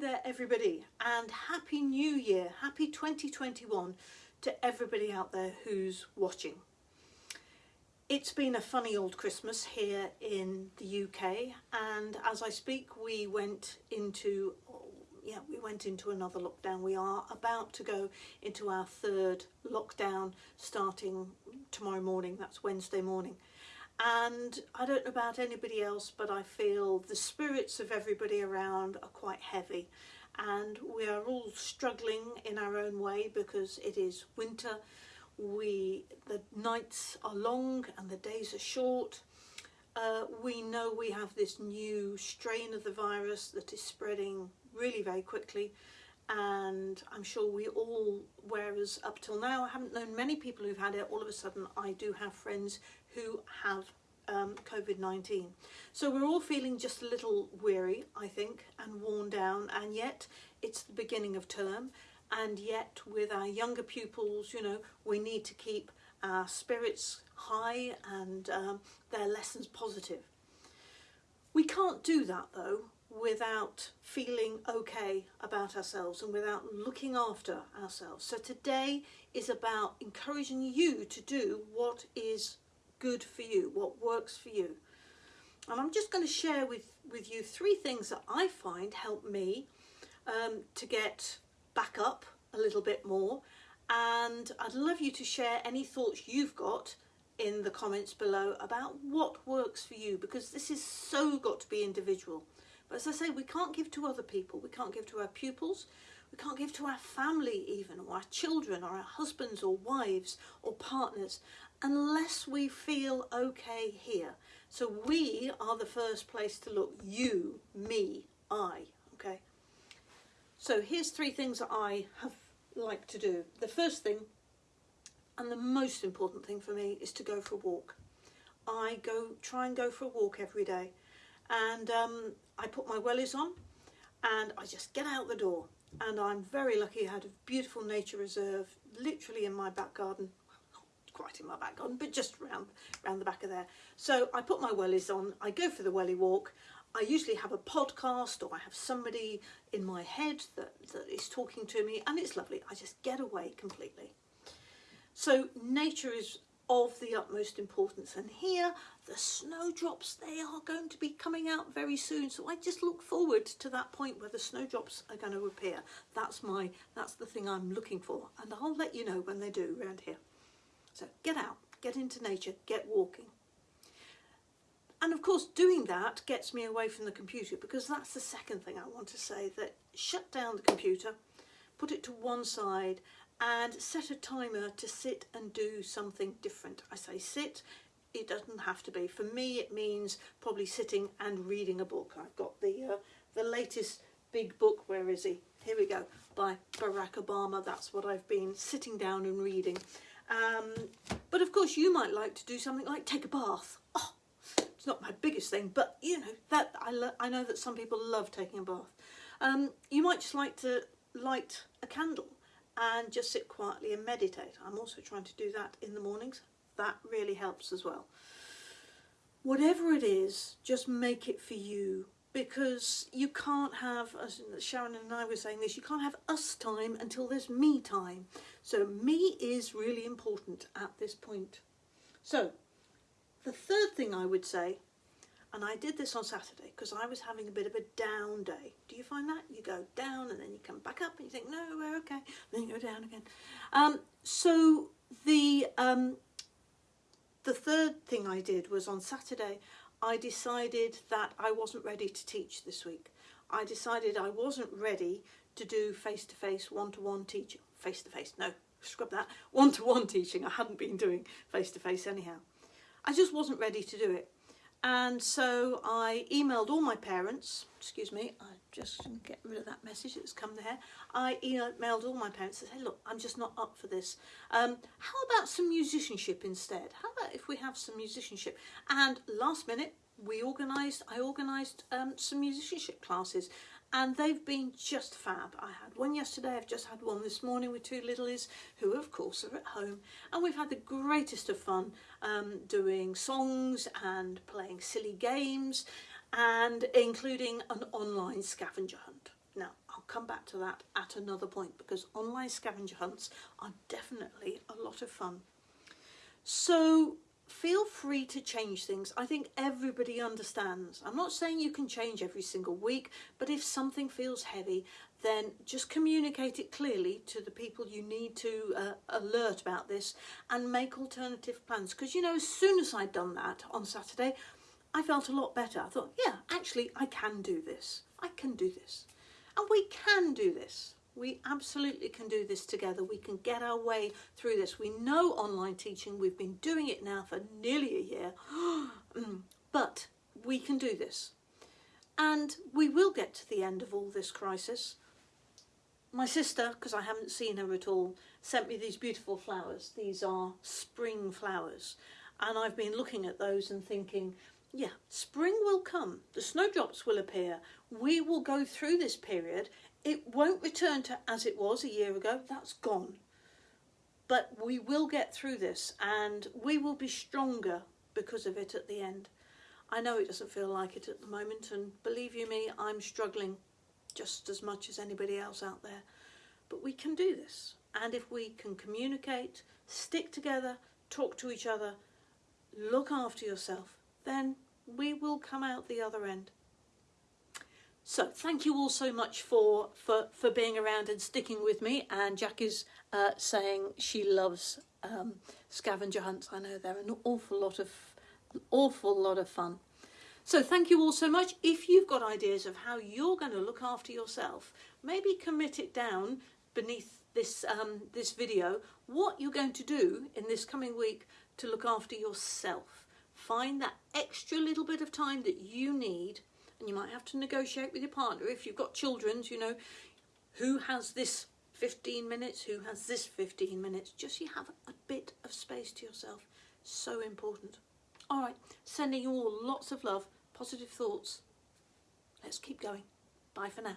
there everybody and happy new year happy 2021 to everybody out there who's watching. It's been a funny old christmas here in the uk and as i speak we went into yeah we went into another lockdown. We are about to go into our third lockdown starting tomorrow morning. That's wednesday morning and I don't know about anybody else but I feel the spirits of everybody around are quite heavy. And we are all struggling in our own way because it is winter. We the nights are long and the days are short. Uh, we know we have this new strain of the virus that is spreading really very quickly and I'm sure we all, whereas up till now I haven't known many people who've had it, all of a sudden I do have friends who have um, COVID-19. So we're all feeling just a little weary, I think, and worn down, and yet it's the beginning of term, and yet with our younger pupils, you know, we need to keep our spirits high and um, their lessons positive. We can't do that though without feeling okay about ourselves and without looking after ourselves. So today is about encouraging you to do what is good for you, what works for you. And I'm just going to share with, with you three things that I find help me um, to get back up a little bit more. And I'd love you to share any thoughts you've got in the comments below about what works for you because this is so got to be individual. But as I say, we can't give to other people. We can't give to our pupils. We can't give to our family even, or our children, or our husbands, or wives, or partners unless we feel okay here. So we are the first place to look. You, me, I, okay? So here's three things that I have liked to do. The first thing, and the most important thing for me, is to go for a walk. I go try and go for a walk every day. And um, I put my wellies on and I just get out the door. And I'm very lucky I had a beautiful nature reserve literally in my back garden quite in my back garden, but just round, round the back of there. So I put my wellies on, I go for the welly walk. I usually have a podcast or I have somebody in my head that, that is talking to me and it's lovely. I just get away completely. So nature is of the utmost importance. And here the snowdrops they are going to be coming out very soon. So I just look forward to that point where the snowdrops are going to appear. That's my that's the thing I'm looking for. And I'll let you know when they do around here. So get out, get into nature, get walking. And of course doing that gets me away from the computer because that's the second thing I want to say, that shut down the computer, put it to one side and set a timer to sit and do something different. I say sit, it doesn't have to be. For me it means probably sitting and reading a book. I've got the, uh, the latest big book, where is he? Here we go, by Barack Obama. That's what I've been sitting down and reading. Um, but of course you might like to do something like take a bath. Oh, it's not my biggest thing, but you know, that I, I know that some people love taking a bath. Um, you might just like to light a candle and just sit quietly and meditate. I'm also trying to do that in the mornings. That really helps as well. Whatever it is, just make it for you because you can't have, as Sharon and I were saying this, you can't have us time until there's me time. So me is really important at this point. So the third thing I would say, and I did this on Saturday because I was having a bit of a down day. Do you find that? You go down and then you come back up and you think, no, we're okay. Then you go down again. Um, so the, um, the third thing I did was on Saturday, I decided that I wasn't ready to teach this week. I decided I wasn't ready to do face-to-face, one-to-one teaching. Face-to-face, no, scrub that. One-to-one teaching, I hadn't been doing face-to-face -face anyhow. I just wasn't ready to do it. And so I emailed all my parents, excuse me, I just get rid of that message that's come there. I emailed all my parents and said, hey, look, I'm just not up for this. Um, how about some musicianship instead? How about if we have some musicianship? And last minute, we organised, I organised um, some musicianship classes and they've been just fab. I had one yesterday, I've just had one this morning with two littlies who of course are at home and we've had the greatest of fun um, doing songs and playing silly games and including an online scavenger hunt. Now, I'll come back to that at another point because online scavenger hunts are definitely a lot of fun. So feel free to change things. I think everybody understands. I'm not saying you can change every single week, but if something feels heavy, then just communicate it clearly to the people you need to uh, alert about this and make alternative plans. Because, you know, as soon as I'd done that on Saturday, I felt a lot better. I thought, yeah, actually, I can do this. I can do this. And we can do this. We absolutely can do this together. We can get our way through this. We know online teaching. We've been doing it now for nearly a year. Mm. but we can do this. And we will get to the end of all this crisis. My sister, because I haven't seen her at all, sent me these beautiful flowers. These are spring flowers. And I've been looking at those and thinking, yeah, spring will come. The snowdrops will appear. We will go through this period. It won't return to as it was a year ago. That's gone. But we will get through this and we will be stronger because of it at the end. I know it doesn't feel like it at the moment, and believe you me, I'm struggling just as much as anybody else out there. But we can do this. And if we can communicate, stick together, talk to each other, look after yourself, then we will come out the other end. So thank you all so much for, for, for being around and sticking with me. And Jack is uh, saying she loves um, scavenger hunts. I know they're an awful lot of awful lot of fun. So thank you all so much. If you've got ideas of how you're going to look after yourself, maybe commit it down beneath this um, this video what you're going to do in this coming week to look after yourself. Find that extra little bit of time that you need and you might have to negotiate with your partner if you've got children, you know, who has this 15 minutes, who has this 15 minutes, just you have a bit of space to yourself. So important. All right, sending you all lots of love, positive thoughts. Let's keep going. Bye for now.